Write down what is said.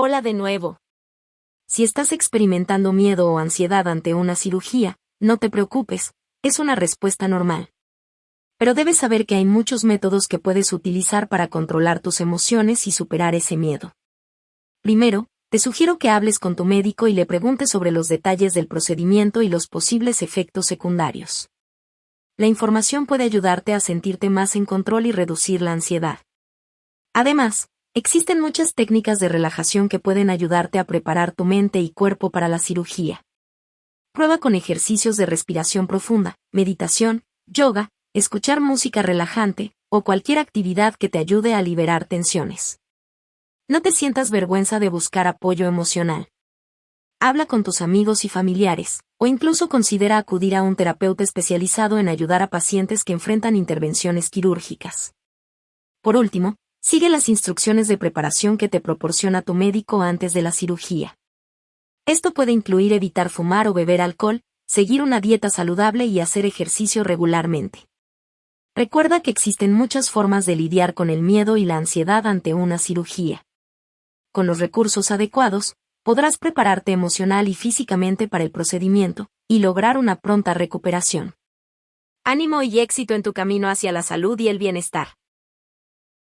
Hola de nuevo. Si estás experimentando miedo o ansiedad ante una cirugía, no te preocupes, es una respuesta normal. Pero debes saber que hay muchos métodos que puedes utilizar para controlar tus emociones y superar ese miedo. Primero, te sugiero que hables con tu médico y le preguntes sobre los detalles del procedimiento y los posibles efectos secundarios. La información puede ayudarte a sentirte más en control y reducir la ansiedad. Además, Existen muchas técnicas de relajación que pueden ayudarte a preparar tu mente y cuerpo para la cirugía. Prueba con ejercicios de respiración profunda, meditación, yoga, escuchar música relajante, o cualquier actividad que te ayude a liberar tensiones. No te sientas vergüenza de buscar apoyo emocional. Habla con tus amigos y familiares, o incluso considera acudir a un terapeuta especializado en ayudar a pacientes que enfrentan intervenciones quirúrgicas. Por último, Sigue las instrucciones de preparación que te proporciona tu médico antes de la cirugía. Esto puede incluir evitar fumar o beber alcohol, seguir una dieta saludable y hacer ejercicio regularmente. Recuerda que existen muchas formas de lidiar con el miedo y la ansiedad ante una cirugía. Con los recursos adecuados, podrás prepararte emocional y físicamente para el procedimiento, y lograr una pronta recuperación. Ánimo y éxito en tu camino hacia la salud y el bienestar.